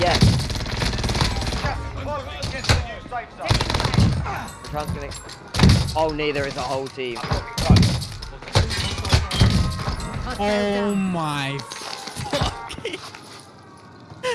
Yes. Oh, neither is a whole team. Oh my.